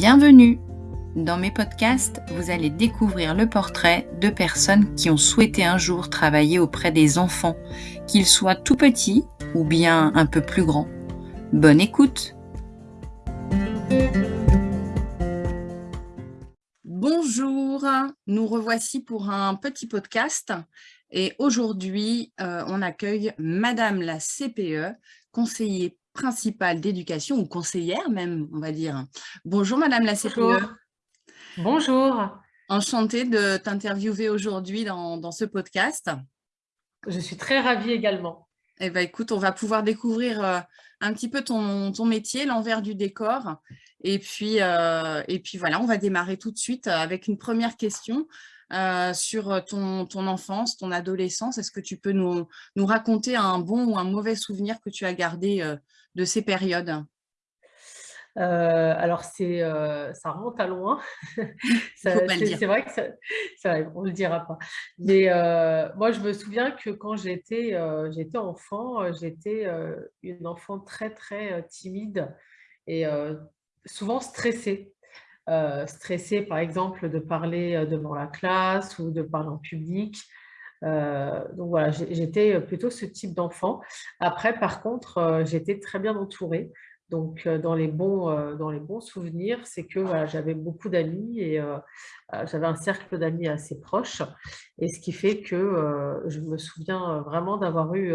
Bienvenue. Dans mes podcasts, vous allez découvrir le portrait de personnes qui ont souhaité un jour travailler auprès des enfants, qu'ils soient tout petits ou bien un peu plus grands. Bonne écoute. Bonjour, nous revoici pour un petit podcast. Et aujourd'hui euh, on accueille Madame la CPE, conseiller principale d'éducation ou conseillère même, on va dire. Bonjour Madame la CPE. Bonjour. Enchantée de t'interviewer aujourd'hui dans, ce podcast. Je suis très ravie également. Eh bien, écoute, on va pouvoir découvrir euh, un petit peu ton, ton métier, l'envers du décor. Et puis, euh, et puis voilà, on va démarrer tout de suite avec une première question. Euh, sur ton, ton, enfance, ton adolescence? Est-ce que tu peux nous, nous, raconter un bon ou un mauvais souvenir que tu as gardé de ces périodes? Euh, alors, c'est, euh, ça remonte à loin. c'est vrai que ça, on ne le dira pas. Mais euh, moi, je me souviens que quand j'étais enfant, j'étais une enfant très, très timide et souvent stressée. Stressée, par exemple, de parler devant la classe ou de parler en public. donc voilà, j'étais plutôt ce type d'enfant. Après, par contre, j'étais très bien entourée. Donc, euh, dans les bons, euh, dans les bons souvenirs, c'est que j'avais beaucoup d'amis et euh, j'avais un cercle d'amis assez proche. Et ce qui fait que je me souviens vraiment d'avoir eu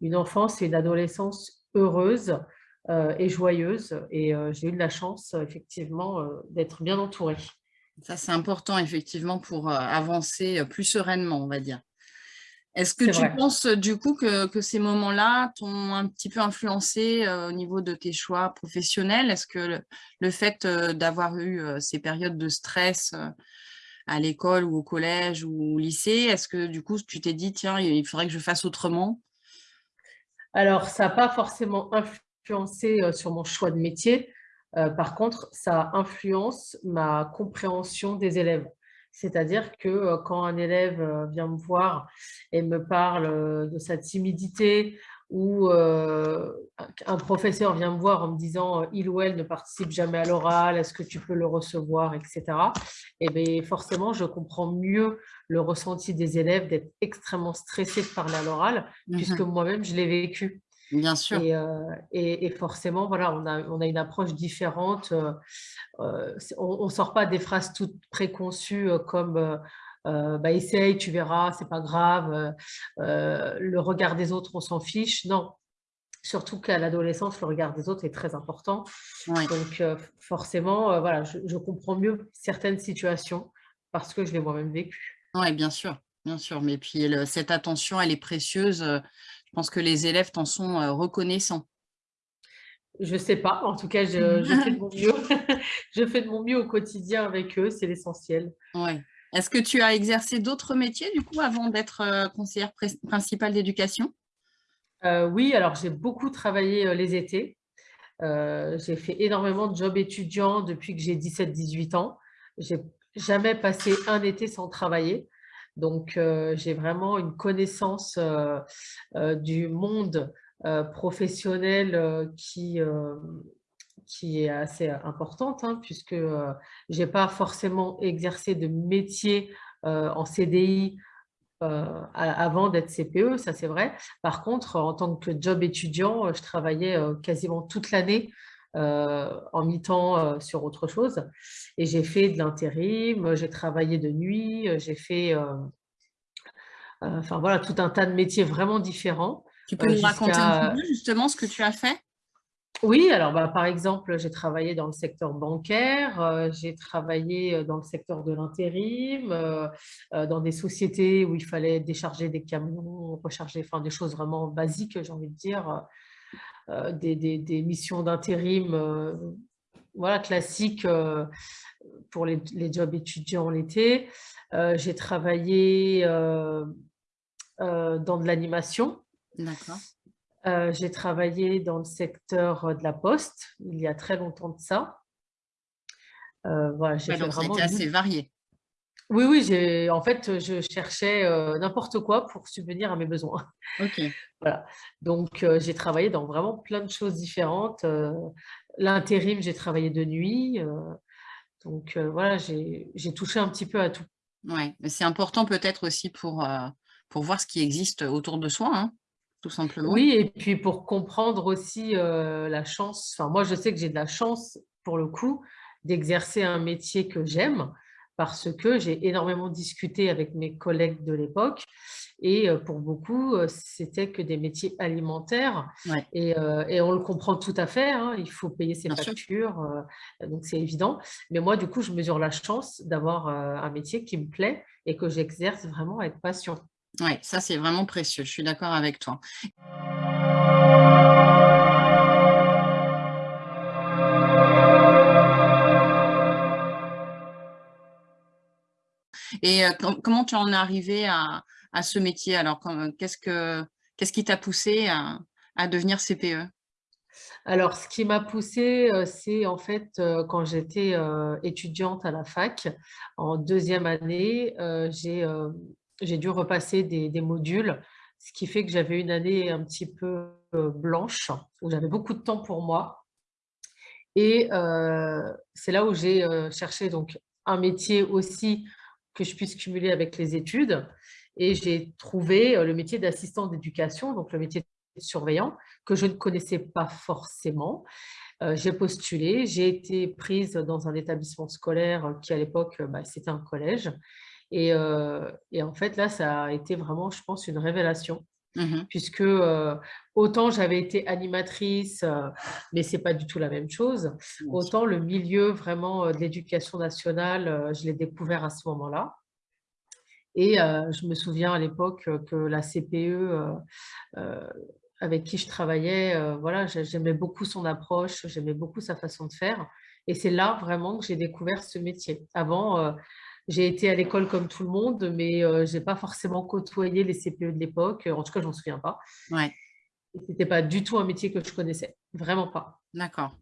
une enfance et une adolescence heureuse et joyeuse. Et j'ai eu de la chance, effectivement, d'être bien entourée. Ça, c'est important, effectivement, pour avancer plus sereinement, on va dire. Est-ce que tu penses du coup que, ces moments-là t'ont un petit peu influencé au niveau de tes choix professionnels? Est-ce que le, fait d'avoir eu ces périodes de stress à l'école ou au collège ou au lycée, est-ce que du coup tu t'es dit tiens, il faudrait que je fasse autrement? Alors ça n'a pas forcément influencé sur mon choix de métier. par contre, ça influence ma compréhension des élèves. C'est-à-dire que euh, quand un élève euh, vient me voir et me parle euh, de sa timidité ou un professeur vient me voir en me disant il ou elle ne participe jamais à l'oral, est-ce que tu peux le recevoir, etc. Et eh bien forcément, je comprends mieux le ressenti des élèves d'être extrêmement stressés de parler à l'oral, mmh puisque moi-même, je l'ai vécu. Bien sûr. Et, forcément, voilà, on a, on a, une approche différente. on ne sort pas des phrases toutes préconçues comme bah, essaye, tu verras, c'est pas grave, le regard des autres, on s'en fiche. Non, surtout qu'à l'adolescence, le regard des autres est très important. Donc, forcément, voilà, je, je, comprends mieux certaines situations parce que je l'ai moi-même vécu. Oui, bien sûr, bien sûr. Mais puis, cette attention, elle est précieuse pense que les élèves t'en sont reconnaissants. Je ne sais pas, en tout cas, je, fais de mon mieux. je fais de mon mieux au quotidien avec eux, c'est l'essentiel. Ouais. Est-ce que tu as exercé d'autres métiers, du coup, avant d'être conseillère principale d'éducation? Oui, alors j'ai beaucoup travaillé les étés. j'ai fait énormément de jobs étudiants depuis que j'ai 17-18 ans. J'ai jamais passé un été sans travailler. Donc, euh, j'ai vraiment une connaissance euh, euh, du monde professionnel qui, est assez importante, hein, puisque je n'ai pas forcément exercé de métier en CDI avant d'être CPE, ça c'est vrai. Par contre, en tant que job étudiant, je travaillais quasiment toute l'année en mi-temps sur autre chose. Et j'ai fait de l'intérim, j'ai travaillé de nuit, j'ai fait enfin voilà, tout un tas de métiers vraiment différents. Tu peux nous raconter un peu justement ce que tu as fait? Oui, alors bah, par exemple, j'ai travaillé dans le secteur bancaire, j'ai travaillé dans le secteur de l'intérim, dans des sociétés où il fallait décharger des camions, recharger, enfin des choses vraiment basiques, j'ai envie de dire, euh, des, missions d'intérim euh, voilà, classiques euh, pour les, jobs étudiants l'été. J'ai travaillé dans de l'animation. D'accord. J'ai travaillé dans le secteur de la poste, il y a très longtemps de ça. voilà, j'ai vraiment assez varié. Oui, oui, en fait, je cherchais n'importe quoi pour subvenir à mes besoins. Ok. Voilà. Donc, j'ai travaillé dans vraiment plein de choses différentes. L'intérim, j'ai travaillé de nuit. Donc voilà, j'ai touché un petit peu à tout. Oui, mais c'est important peut-être aussi pour, pour voir ce qui existe autour de soi, hein, tout simplement. Oui, et puis pour comprendre aussi la chance. Enfin, moi, je sais que j'ai de la chance, pour le coup, d'exercer un métier que j'aime parce que j'ai énormément discuté avec mes collègues de l'époque et pour beaucoup, c'était que des métiers alimentaires et, on le comprend tout à fait, hein, il faut payer ses factures, donc c'est évident. Mais moi, du coup, je mesure la chance d'avoir un métier qui me plaît et que j'exerce vraiment avec passion. Oui, ça c'est vraiment précieux, je suis d'accord avec toi. Et comment tu en es arrivé à, ce métier? Alors, qu'est-ce qui t'a poussé à, devenir CPE alors, ce qui m'a poussé, c'est en fait quand j'étais étudiante à la fac, en deuxième année, j'ai dû repasser des, modules, ce qui fait que j'avais une année un petit peu blanche, où j'avais beaucoup de temps pour moi. Et c'est là où j'ai cherché donc un métier aussi que je puisse cumuler avec les études. Et j'ai trouvé euh, le métier d'assistant d'éducation, donc le métier de surveillant, que je ne connaissais pas forcément. Euh, j'ai postulé, j'ai été prise dans un établissement scolaire qui, à l'époque, bah, c'était un collège. Et, euh, et, en fait, là, ça a été vraiment, je pense, une révélation. Mmh puisque autant j'avais été animatrice, mais ce n'est pas du tout la même chose, autant le milieu vraiment de l'éducation nationale, je l'ai découvert à ce moment-là. Et je me souviens à l'époque que la CPE avec qui je travaillais, voilà, j'aimais beaucoup son approche, j'aimais beaucoup sa façon de faire. Et c'est là vraiment que j'ai découvert ce métier. Avant, j'ai été à l'école comme tout le monde, mais je n'ai pas forcément côtoyé les CPE de l'époque. En tout cas, je m'en souviens pas. Ouais. Ce n'était pas du tout un métier que je connaissais. Vraiment pas. D'accord.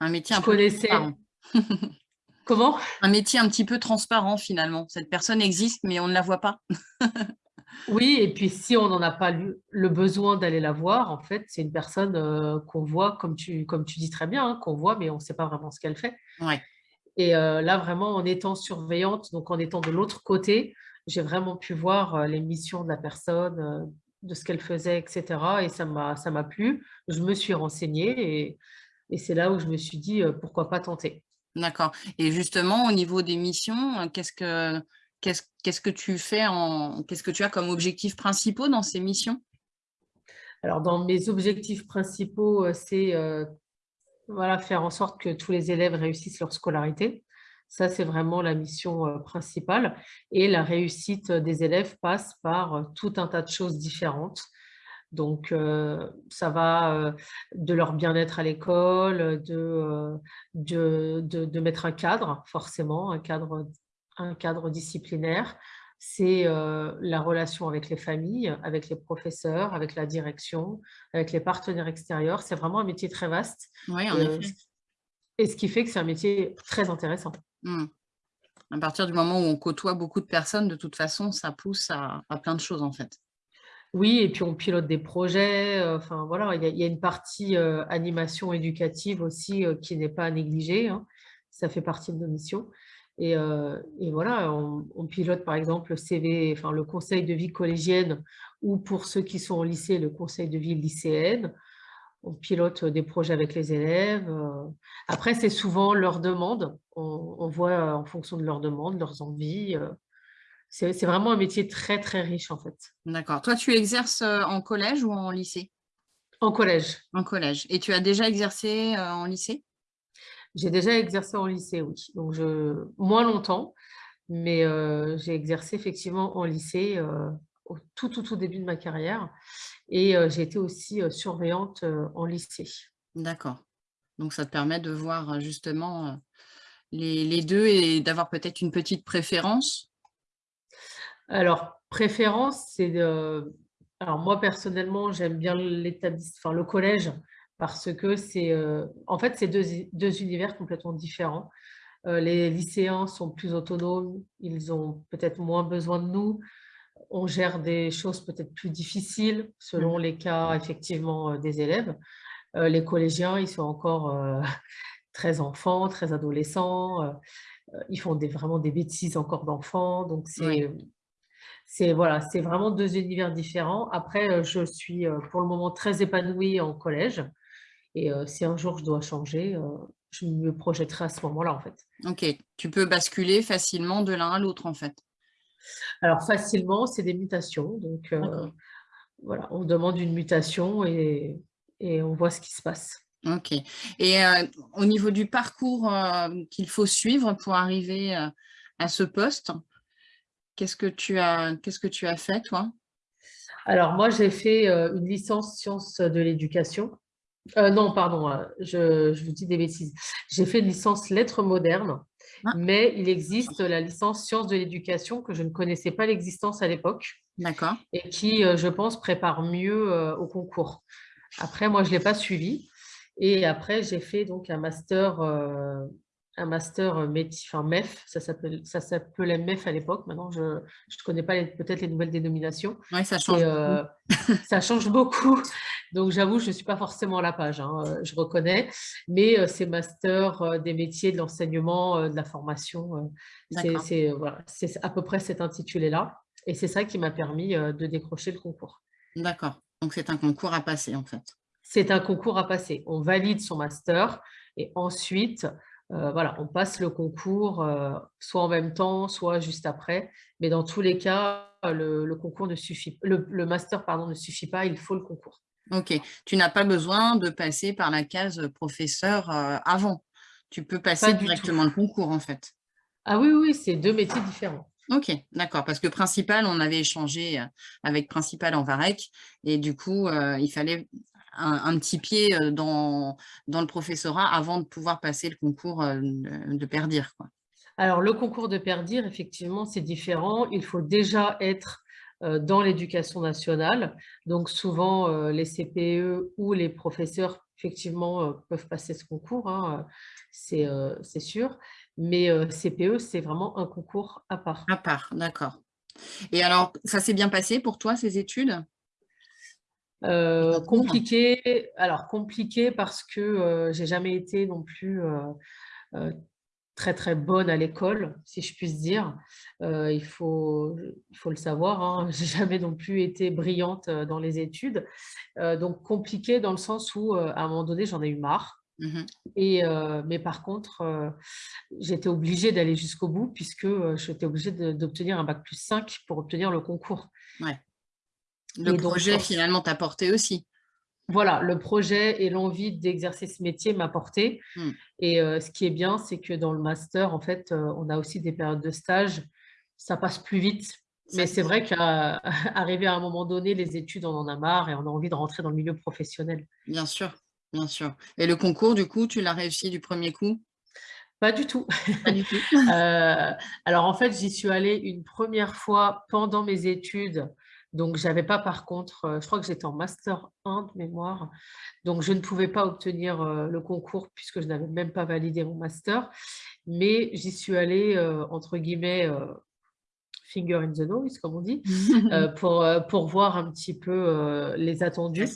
Un métier un peu transparent. Comment? Un métier un petit peu transparent finalement. Cette personne existe, mais on ne la voit pas. oui, et puis si on n'en a pas le besoin d'aller la voir, en fait, c'est une personne qu'on voit, comme tu, comme tu dis très bien, hein, qu'on voit, mais on ne sait pas vraiment ce qu'elle fait. Ouais. Et là, vraiment, en étant surveillante, donc en étant de l'autre côté, j'ai vraiment pu voir les missions de la personne, de ce qu'elle faisait, etc. Et ça m'a plu. Je me suis renseignée et, et c'est là où je me suis dit, pourquoi pas tenter. D'accord. Et justement, au niveau des missions, qu'est-ce que qu'est-ce que tu fais en qu'est-ce que tu as comme objectifs principaux dans ces missions? Alors, dans mes objectifs principaux, c'est voilà, faire en sorte que tous les élèves réussissent leur scolarité. Ça, c'est vraiment la mission euh, principale. Et la réussite des élèves passe par euh, tout un tas de choses différentes. Donc, euh, ça va de leur bien-être à l'école, de, de, de, mettre un cadre, forcément, un cadre, un cadre disciplinaire, c'est la relation avec les familles, avec les professeurs, avec la direction, avec les partenaires extérieurs. C'est vraiment un métier très vaste. Oui, en effet. Et ce qui fait que c'est un métier très intéressant. Mmh. À partir du moment où on côtoie beaucoup de personnes, de toute façon, ça pousse à, plein de choses en fait. Oui, et puis on pilote des projets. Enfin voilà, il y, a une partie animation éducative aussi qui n'est pas à négliger. Hein. Ça fait partie de nos missions. Et, voilà, on, pilote par exemple le CV, enfin le conseil de vie collégienne ou pour ceux qui sont au lycée, le conseil de vie lycéenne. On pilote des projets avec les élèves. Après, c'est souvent leur demande. On, voit en fonction de leurs demandes, leurs envies. C'est vraiment un métier très, très riche en fait. D'accord. Toi, tu exerces en collège ou en lycée? En collège. En collège. Et tu as déjà exercé en lycée? J'ai déjà exercé en lycée, oui. Donc, je... moins longtemps, mais j'ai exercé effectivement en lycée au tout, tout, tout début de ma carrière. Et j'ai été aussi surveillante en lycée. D'accord. Donc, ça te permet de voir justement les, les deux et d'avoir peut-être une petite préférence? Alors, préférence, c'est de... Alors, moi, personnellement, j'aime bien l'établissement, enfin, le collège, parce que c'est euh, en fait c'est deux, deux, univers complètement différents. Euh, les lycéens sont plus autonomes, ils ont peut-être moins besoin de nous, on gère des choses peut-être plus difficiles selon mmh. les cas effectivement euh, des élèves. les collégiens, ils sont encore très enfants, très adolescents. ils font des, vraiment des bêtises encore d'enfants. Donc, c'est c'est voilà, c'est vraiment deux univers différents. Après, je suis pour le moment très épanouie en collège. Et si un jour je dois changer, je me projetterai à ce moment-là, en fait. Ok, tu peux basculer facilement de l'un à l'autre, en fait. Alors, facilement, c'est des mutations. Donc, voilà, on demande une mutation et, et, on voit ce qui se passe. Ok. Et au niveau du parcours qu'il faut suivre pour arriver à ce poste, qu'est-ce que tu as, qu'est-ce que tu as fait, toi? Alors, moi, j'ai fait une licence sciences de l'éducation euh, non, pardon, euh, je, vous dis des bêtises. J'ai fait une licence lettres modernes, ah. mais il existe la licence sciences de l'éducation que je ne connaissais pas l'existence à l'époque. D'accord. Et qui, euh, je pense, prépare mieux au concours. Après, moi, je ne l'ai pas suivi. Et après, j'ai fait donc un master un master enfin MEF, ça s'appelait MEF à l'époque. Maintenant, je ne connais pas peut-être les nouvelles dénominations. Oui, ça change. Ça change beaucoup. Donc, j'avoue, je ne suis pas forcément à la page, hein, euh, je reconnais. Mais c'est master des métiers, de l'enseignement, de la formation. c'est voilà, à peu près cet intitulé-là. Et c'est ça qui m'a permis de décrocher le concours. D'accord. Donc, c'est un concours à passer, en fait. C'est un concours à passer. On valide son master et ensuite, euh, voilà, on passe le concours euh, soit en même temps, soit juste après. Mais dans tous les cas, le, concours ne suffit, le, master pardon, ne suffit pas, il faut le concours. Ok, tu n'as pas besoin de passer par la case professeur euh, avant. Tu peux passer directement le concours en fait. Ah oui, oui, c'est deux métiers différents. Ok, d'accord, parce que principal, on avait échangé avec principal en VAREC et du coup, il fallait un, petit pied dans, dans le professorat avant de pouvoir passer le concours de Perdir. Quoi. Alors, le concours de Perdir, effectivement, c'est différent. Il faut déjà être dans l'éducation nationale. Donc, souvent, les CPE ou les professeurs, effectivement, peuvent passer ce concours, hein, c'est sûr. Mais CPE, c'est vraiment un concours à part. À part, d'accord. Et alors, ça s'est bien passé pour toi, ces études? Euh, compliqué, alors compliqué parce que euh, j'ai jamais été non plus euh, très très bonne à l'école, si je puis dire. il, faut, il faut le savoir, hein. j'ai jamais non plus été brillante dans les études. donc compliqué dans le sens où à un moment donné j'en ai eu marre. Mmh Et, mais par contre, j'étais obligée d'aller jusqu'au bout puisque j'étais obligée d'obtenir un bac plus 5 pour obtenir le concours. Ouais. Le projet, finalement, t'a porté aussi. Voilà, le projet et l'envie d'exercer ce métier m'a porté. Hmm. Et euh, ce qui est bien, c'est que dans le master, en fait, euh, on a aussi des périodes de stage. Ça passe plus vite. Mais c'est vrai qu'arriver à un moment donné, les études, on en a marre et on a envie de rentrer dans le milieu professionnel. Bien sûr, bien sûr. Et le concours, du coup, tu l'as réussi du premier coup? Pas du tout. Pas du tout. Euh, alors, en fait, j'y suis allée une première fois pendant mes études donc, je n'avais pas par contre, euh, je crois que j'étais en master 1 de mémoire, donc je ne pouvais pas obtenir euh, le concours puisque je n'avais même pas validé mon master, mais j'y suis allée, euh, entre guillemets, finger in the nose, comme on dit, pour, pour voir un petit peu les attendus.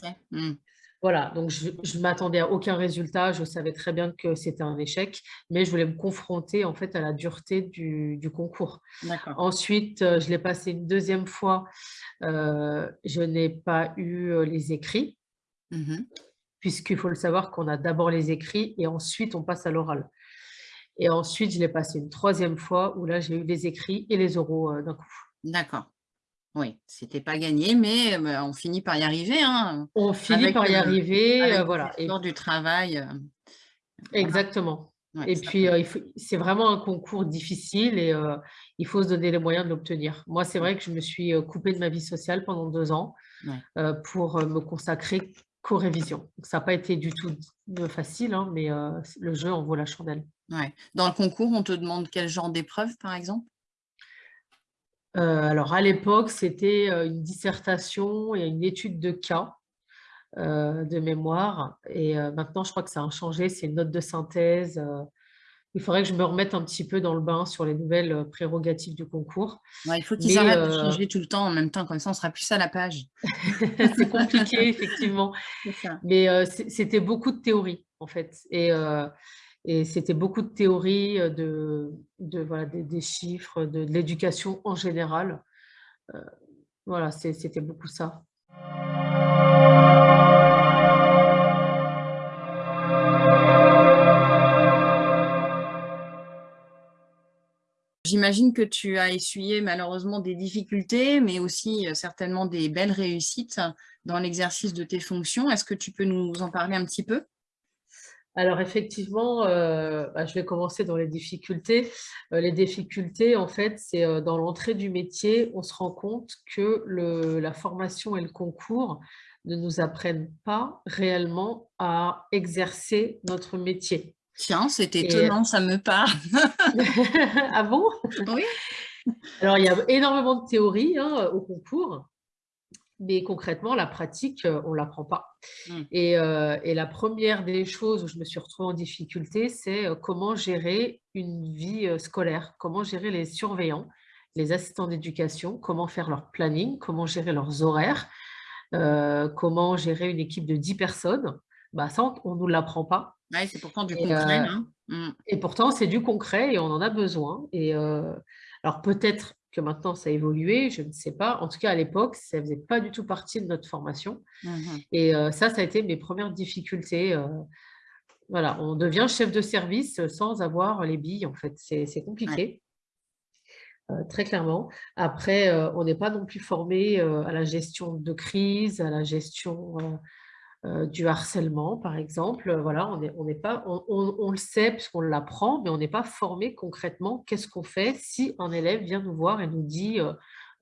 Voilà, donc je ne m'attendais à aucun résultat, je savais très bien que c'était un échec, mais je voulais me confronter en fait à la dureté du, concours. Ensuite, euh, je l'ai passé une deuxième fois, euh, je n'ai pas eu euh, les écrits, mmh puisqu'il faut le savoir qu'on a d'abord les écrits et ensuite on passe à l'oral. Et ensuite, je l'ai passé une troisième fois où là, j'ai eu les écrits et les oraux d'un coup. D'accord. Oui, c'était pas gagné, mais on finit par y arriver. Hein, on finit par y arriver, euh, voilà. Et du travail. Euh, exactement. et puis, euh, c'est vraiment un concours difficile et il faut se donner les moyens de l'obtenir. Moi, c'est vrai que je me suis coupée de ma vie sociale pendant deux ans pour me consacrer qu'aux révisions. ça n'a pas été du tout facile, hein, mais le jeu en vaut la chandelle. Ouais. Dans le concours, on te demande quel genre d'épreuve, par exemple? Alors, à l'époque, c'était euh, une dissertation et une étude de cas euh, de mémoire. Et maintenant, je crois que ça a changé, c'est une note de synthèse. il faudrait que je me remette un petit peu dans le bain sur les nouvelles prérogatives du concours. il faut qu'ils arrêtent de changer tout le temps en même temps, comme ça on sera plus à la page. c'est compliqué, effectivement. Mais c'était beaucoup de théorie, en fait. Et Et c'était beaucoup de théories, de, de voilà, des, chiffres, de, l'éducation en général. voilà, c'était beaucoup ça. J'imagine que tu as essuyé malheureusement des difficultés, mais aussi euh, certainement des belles réussites dans l'exercice de tes fonctions. Est-ce que tu peux nous en parler un petit peu? Alors effectivement, euh, bah, je vais commencer dans les difficultés. Euh, les difficultés, en fait, c'est dans l'entrée du métier, on se rend compte que la formation et le concours ne nous apprennent pas réellement à exercer notre métier. Tiens, c'est étonnant, ça me parle. ah bon? Oui. Alors, il y a énormément de théories hein, au concours, mais concrètement, la pratique, euh, on ne l'apprend pas. Mmh. Euh, et, la première des choses où je me suis retrouvée en difficulté, c'est euh, comment gérer une vie scolaire, comment gérer les surveillants, les assistants d'éducation, comment faire leur planning, comment gérer leurs horaires, comment gérer une équipe de 10 personnes? Bah, ça, on ne nous l'apprend pas c'est pourtant du concret. Euh, hein. mmh. Et pourtant, c'est du concret et on en a besoin. Et euh, alors peut-être que maintenant ça a évolué, je ne sais pas. En tout cas, à l'époque, ça ne faisait pas du tout partie de notre formation. Mmh et euh, ça, ça a été mes premières difficultés. voilà, on devient chef de service sans avoir les billes, en fait. C'est compliqué. très clairement. Après, on n'est pas non plus formé à la gestion de crise, à la gestion euh, du harcèlement, par exemple. Voilà, on, est, on, pas, on, le sait puisqu'on l'apprend, mais on n'est pas formé concrètement. Qu'est-ce qu'on fait si un élève vient nous voir et nous dit euh,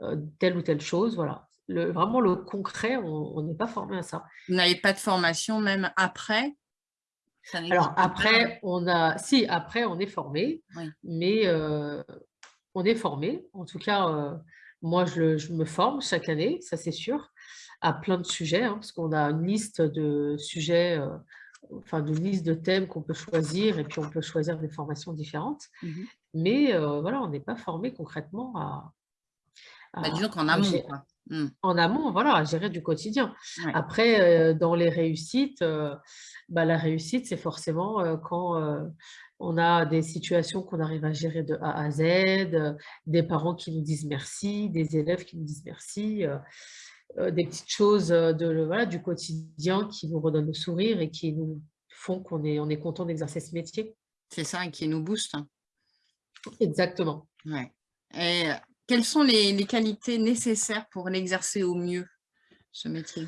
euh, telle ou telle chose Voilà, le, vraiment le concret, on n'est pas formé à ça. Vous n'avez pas de formation même après? Alors après, on a, si après on est formé, mais on est formé. En tout cas, moi je, je, me forme chaque année, ça c'est sûr à plein de sujets, hein, parce qu'on a une liste de sujets, euh, enfin une liste de thèmes qu'on peut choisir, et puis on peut choisir des formations différentes. Mmh Mais euh, voilà, on n'est pas formé concrètement à... Bah, disons qu'en amont, mmh. En amont, voilà, à gérer du quotidien. Après, euh, dans les réussites, bah, la réussite, c'est forcément quand on a des situations qu'on arrive à gérer de A à Z, des parents qui nous disent merci, des élèves qui nous disent merci. Euh, des petites choses euh, de, voilà, du quotidien qui nous redonnent le sourire et qui nous font qu'on est, on est content d'exercer ce métier. C'est ça, et qui nous booste. Exactement. Ouais. Et euh, quelles sont les, les qualités nécessaires pour l'exercer au mieux, ce métier?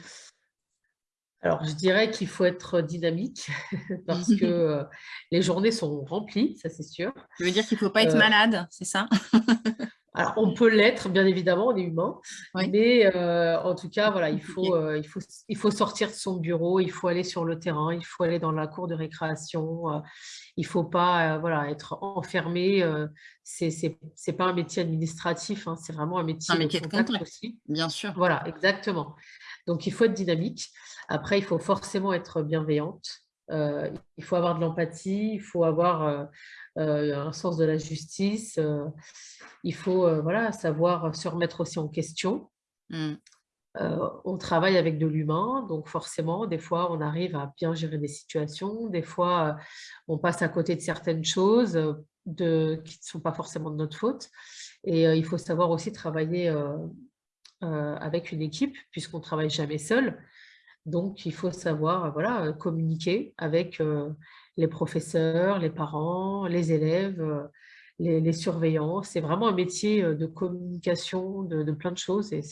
Alors, je dirais qu'il faut être dynamique parce que les journées sont remplies, ça c'est sûr. Ça veut dire qu'il ne faut pas être malade, c'est ça? Alors, on peut l'être, bien évidemment, on est humain, mais euh, en tout cas, voilà, il faut, euh, il, faut, il faut sortir de son bureau, il faut aller sur le terrain, il faut aller dans la cour de récréation, euh, il ne faut pas voilà, être enfermé. Ce n'est pas un métier administratif, hein, c'est vraiment un métier, un métier de contact, aussi. Bien sûr. Voilà, exactement. Donc, il faut être dynamique. Après, il faut forcément être bienveillante. il faut avoir de l'empathie, il faut avoir un sens de la justice il faut euh, voilà, savoir se remettre aussi en question. Euh, on travaille avec de l'humain, donc forcément, des fois, on arrive à bien gérer des situations, des fois, euh, on passe à côté de certaines choses de, qui ne sont pas forcément de notre faute. Et il faut savoir aussi travailler avec une équipe, puisqu'on ne travaille jamais seul. Donc, il faut savoir voilà, communiquer avec les professeurs, les parents, les élèves, les, surveillants. C'est vraiment un métier euh, de communication, de, plein de choses. Et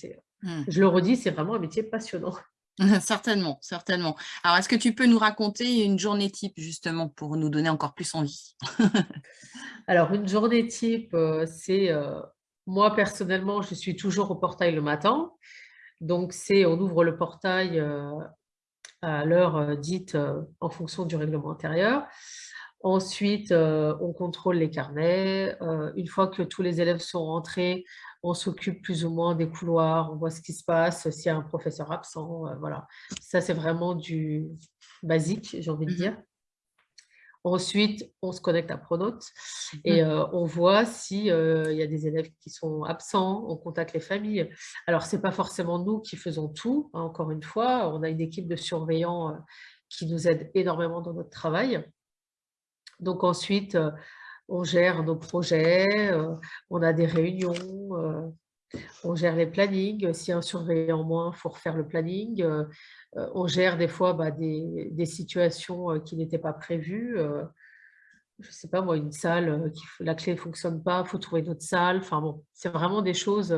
mmh. je le redis, c'est vraiment un métier passionnant. certainement, certainement. Alors, est-ce que tu peux nous raconter une journée type, justement, pour nous donner encore plus envie? Alors, une journée type, euh, c'est... Euh, moi, personnellement, je suis toujours au portail le matin. Donc, c'est on ouvre le portail à l'heure dite en fonction du règlement intérieur. Ensuite, euh, on contrôle les carnets. Euh, une fois que tous les élèves sont rentrés, on s'occupe plus ou moins des couloirs, on voit ce qui se passe, s'il y a un professeur absent, euh, voilà. Ça, c'est vraiment du basique, j'ai envie de mmh dire. Ensuite, on se connecte à Pronote et mmh. on voit s'il y a des élèves qui sont absents, on contacte les familles. Alors, ce n'est pas forcément nous qui faisons tout, hein, encore une fois, on a une équipe de surveillants qui nous aide énormément dans notre travail. Donc ensuite, on gère nos projets, on a des réunions, on gère les plannings. Si un surveillant moins, il faut refaire le planning. on gère des fois bah, des, situations qui n'étaient pas prévues. je ne sais pas moi, une salle, qui, la clé ne fonctionne pas, il faut trouver une autre salle. Enfin bon, c'est vraiment des choses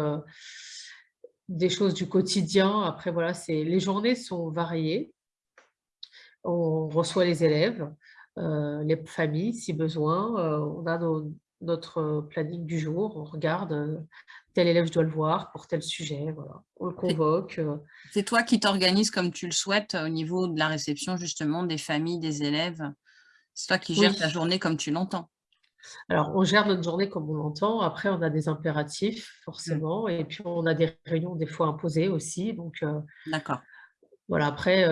des choses du quotidien. Après, voilà, les journées sont variées. On reçoit les élèves, euh, les familles si besoin. Euh, on a notre planning du jour, on regarde euh, tel élève, je dois le voir pour tel sujet, voilà. on le convoque. C'est toi qui t'organises comme tu le souhaites au niveau de la réception justement des familles, des élèves C'est toi qui gères ta journée comme tu l'entends alors, on gère notre journée comme on l'entend. Après, on a des impératifs, mmh. forcément. Et puis, on a des réunions des fois imposées aussi. Donc, D'accord. Voilà, après,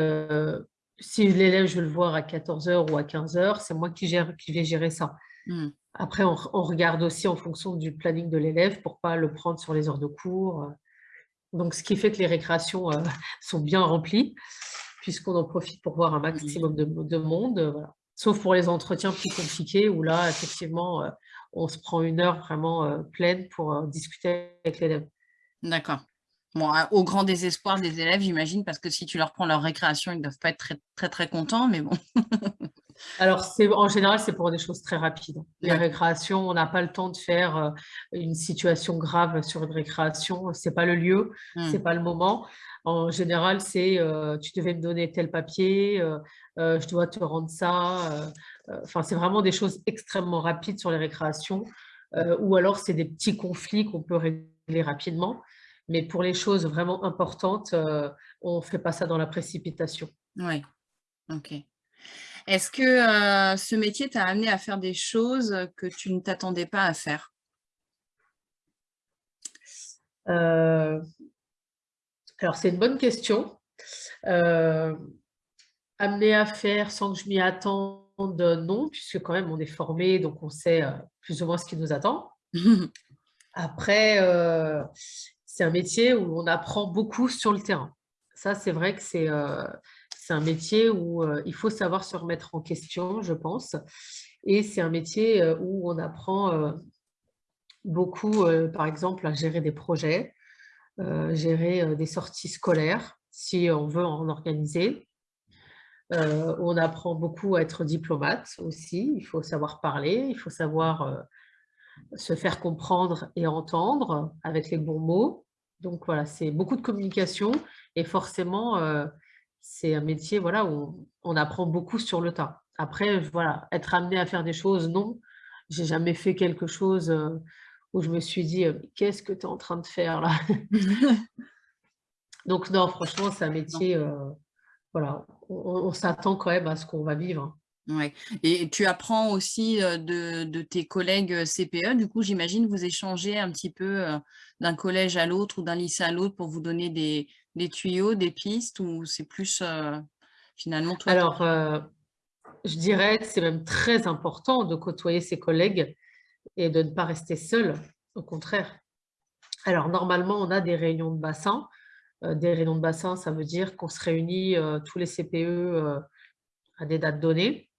si l'élève, je veux le voir à 14h ou à 15h, c'est moi qui, gère, qui vais gérer ça. Mmh. Après, on, regarde aussi en fonction du planning de l'élève pour ne pas le prendre sur les heures de cours. Donc, ce qui fait que les récréations sont bien remplies, puisqu'on en profite pour voir un maximum de, de monde. Voilà. Sauf pour les entretiens plus compliqués où là, effectivement, euh, on se prend une heure vraiment euh, pleine pour euh, discuter avec l'élève. D'accord. Bon, au grand désespoir des élèves, j'imagine, parce que si tu leur prends leur récréation, ils ne doivent pas être très, très, très contents, mais bon. Alors, en général, c'est pour des choses très rapides. Les récréations, on n'a pas le temps de faire une situation grave sur une récréation. Ce n'est pas le lieu, mmh. ce n'est pas le moment. En général, c'est tu devais me donner tel papier, je dois te rendre ça. Enfin, c'est vraiment des choses extrêmement rapides sur les récréations. ou alors, c'est des petits conflits qu'on peut régler rapidement. Mais pour les choses vraiment importantes, on ne fait pas ça dans la précipitation. Oui, ok. Est-ce que ce métier t'a amené à faire des choses que tu ne t'attendais pas à faire? Alors, c'est une bonne question. Euh, amener à faire sans que je m'y attende, non, puisque quand même on est formé, donc on sait euh, plus ou moins ce qui nous attend. Après, euh, c'est un métier où on apprend beaucoup sur le terrain. Ça, c'est vrai que c'est un métier où il faut savoir se remettre en question, je pense. Et c'est un métier où on apprend beaucoup, par exemple, à gérer des projets, euh, gérer euh, des sorties scolaires, si on veut en organiser. Euh, on apprend beaucoup à être diplomate aussi, il faut savoir parler, il faut savoir se faire comprendre et entendre avec les bons mots. Donc voilà, c'est beaucoup de communication et forcément, c'est un métier voilà, où on, apprend beaucoup sur le tas. Après, voilà, être amené à faire des choses, non. J'ai jamais fait quelque chose où je me suis dit, qu'est-ce que tu es en train de faire là Donc non, franchement, c'est un métier, voilà, on, s'attend quand même à ce qu'on va vivre. Ouais. Et tu apprends aussi de, tes collègues CPE, du coup, j'imagine vous échangez un petit peu d'un collège à l'autre ou d'un lycée à l'autre pour vous donner des, tuyaux, des pistes, ou c'est plus finalement toi Alors, je dirais que c'est même très important de côtoyer ses collègues et de ne pas rester seul, au contraire. Alors, normalement, on a des réunions de bassin. Des réunions de bassin, ça veut dire qu'on se réunit tous les CPE à des dates données.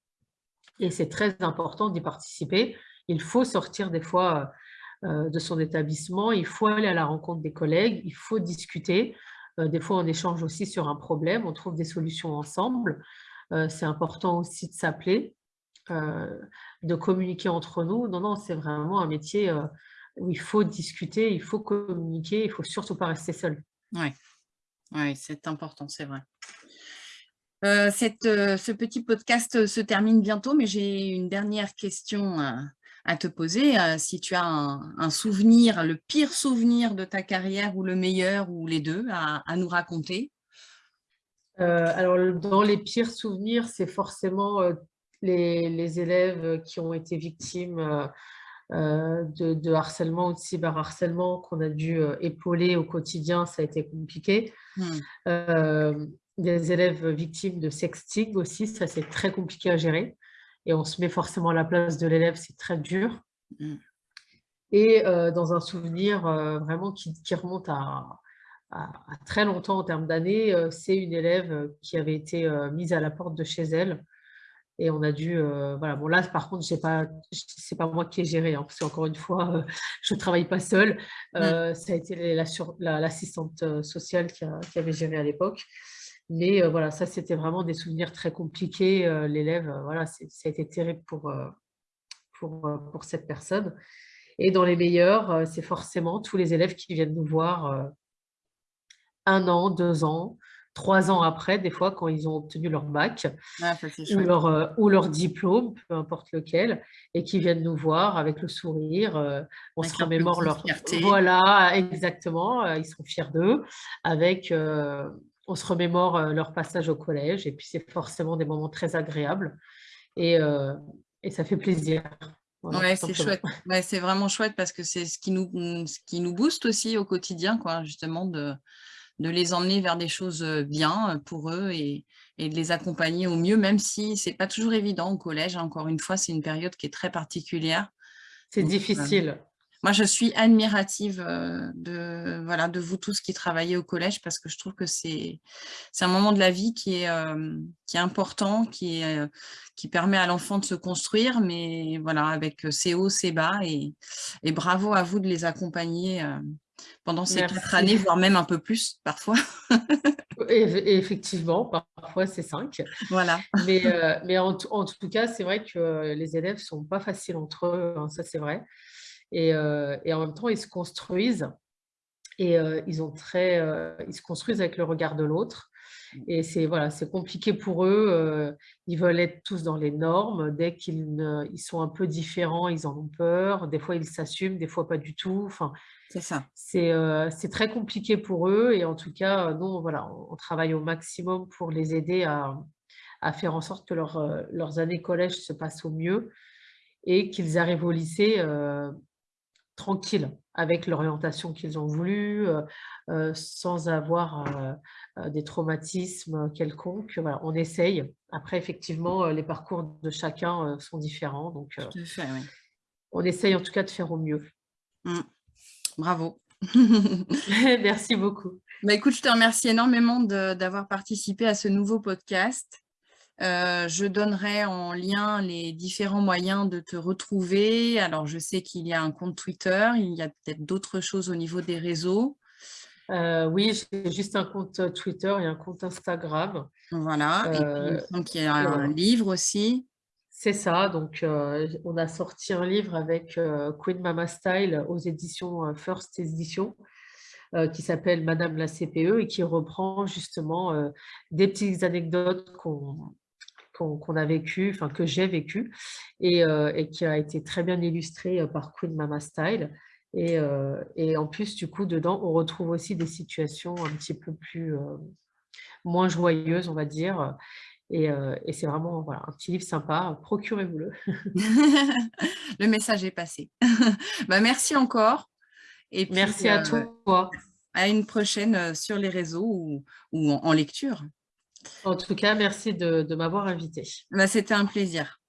Et c'est très important d'y participer. Il faut sortir des fois de son établissement, il faut aller à la rencontre des collègues, il faut discuter. des fois, on échange aussi sur un problème, on trouve des solutions ensemble. c'est important aussi de s'appeler euh, de communiquer entre nous. Non, non, c'est vraiment un métier euh, où il faut discuter, il faut communiquer, il ne faut surtout pas rester seul. Oui, ouais, c'est important, c'est vrai. Euh, cette, ce petit podcast se termine bientôt, mais j'ai une dernière question à te poser. si tu as un, souvenir, le pire souvenir de ta carrière ou le meilleur ou les deux à, à nous raconter? Alors, dans les pires souvenirs, c'est forcément les, élèves qui ont été victimes euh, euh, de, harcèlement ou de cyberharcèlement qu'on a dû euh, épauler au quotidien, ça a été compliqué. Hmm. Des élèves victimes de sexting aussi, ça c'est très compliqué à gérer. Et on se met forcément à la place de l'élève, c'est très dur. Hmm. Et dans un souvenir vraiment qui, remonte à, très longtemps en termes d'années, c'est une élève qui avait été mise à la porte de chez elle Et on a dû, voilà, bon là par contre, pas, c'est pas moi qui ai géré, hein, parce qu'encore une fois, je ne travaille pas seule. Mmh. Ça a été l'assistante sociale qui, avait géré à l'époque. Mais voilà, ça c'était vraiment des souvenirs très compliqués. L'élève, voilà, ça a été terrible pour, pour, pour cette personne. Et dans les meilleurs, c'est forcément tous les élèves qui viennent nous voir un an, deux ans, trois ans après, des fois, quand ils ont obtenu leur bac ah, ou, leur, euh, ou leur diplôme, peu importe lequel, et qui viennent nous voir avec le sourire. Euh, on se remémore leur fierté. Voilà, exactement. Euh, ils sont fiers d'eux. Avec, on se remémore leur passage au collège, et puis c'est forcément des moments très agréables. Et, et ça fait plaisir. ouais, c'est chouette. Ouais, c'est vraiment chouette parce que c'est ce qui nous, ce qui nous booste aussi au quotidien, quoi, justement, de, de les emmener vers des choses bien pour eux et, de les accompagner au mieux, même si ce n'est pas toujours évident au collège. Encore une fois, c'est une période qui est très particulière. C'est difficile. Moi, je suis admirative de, voilà, de vous tous qui travaillez au collège parce que je trouve que c'est un moment de la vie qui est, qui est important, qui, est, qui permet à l'enfant de se construire, mais voilà, avec ses hauts, ses bas. Et, et bravo à vous de les accompagner pendant ces quatre années, voire même un peu plus parfois. effectivement, parfois c'est cinq. Voilà. Mais, euh, mais en, tout cas, c'est vrai que les élèves ne sont pas faciles entre eux, hein, ça c'est vrai. Et, euh, et, en même temps, ils se construisent et euh, ils, ont très, ils se construisent avec le regard de l'autre. Et c'est voilà, c'est compliqué pour eux. ils veulent être tous dans les normes. Dès qu'ils ils sont un peu différents, ils en ont peur. Des fois, ils s'assument, des fois pas du tout. Enfin, c'est ça. C'est très compliqué pour eux et en tout cas, nous, voilà, on, travaille au maximum pour les aider à, faire en sorte que leurs années collège se passent au mieux et qu'ils arrivent au lycée tranquilles, avec l'orientation qu'ils ont voulu, sans avoir des traumatismes quelconques. on essaye. Après, effectivement, les parcours de chacun sont différents. Donc, on essaye en tout cas de faire au mieux. Mmh. Bravo. Merci beaucoup. Bah, écoute, je te remercie énormément d'avoir participé à ce nouveau podcast. Euh, je donnerai en lien les différents moyens de te retrouver. Alors, je sais qu'il y a un compte Twitter, il y a peut-être d'autres choses au niveau des réseaux. Euh, oui, j'ai juste un compte Twitter et un compte Instagram. Voilà, et puis il y a un livre aussi. C'est ça, donc on a sorti un livre avec Queen Mama Style aux éditions First Edition qui s'appelle Madame la CPE et qui reprend justement des petites anecdotes qu'on a vécues, enfin que j'ai vécues et, qui a été très bien illustré par Queen Mama Style. Et, et, en plus, du coup, dedans, on retrouve aussi des situations un petit peu plus moins joyeuses, on va dire, euh, et, c'est vraiment voilà, un petit livre sympa, procurez-vous-le. le message est passé. bah, merci encore. Et merci à euh, toi. À une prochaine euh, sur les réseaux ou, en, lecture. En tout cas, merci de, m'avoir invité. Bah, C'était un plaisir.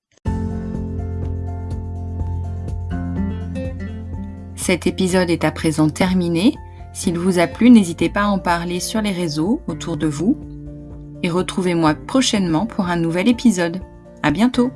Cet épisode est à présent terminé. S'il vous a plu, n'hésitez pas à en parler sur les réseaux autour de vous et retrouvez-moi prochainement pour un nouvel épisode. À bientôt!